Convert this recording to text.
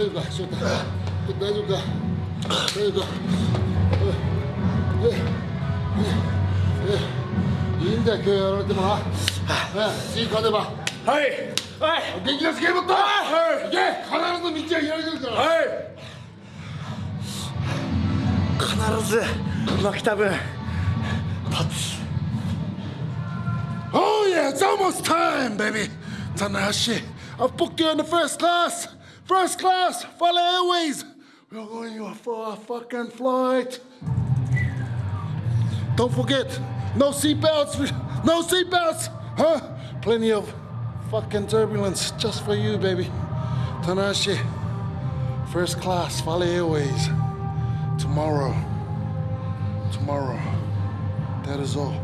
大丈夫か？翔太。大丈夫か？大丈夫か？いいんだよ今日やられても。なね次勝てば。はい。はい。元気なスケートボードはい。必ず道は開けるから。はい。必ず負けた分勝つ。Oh yeah, it's almost time, baby. Tanahashi, I've booked you in the first class. First class, Fale Airways. We're going for a fucking flight. Don't forget, no seatbelts, no seatbelts, huh? Plenty of fucking turbulence just for you, baby. Tanashi, first class, Fale Airways. Tomorrow. Tomorrow. That is all.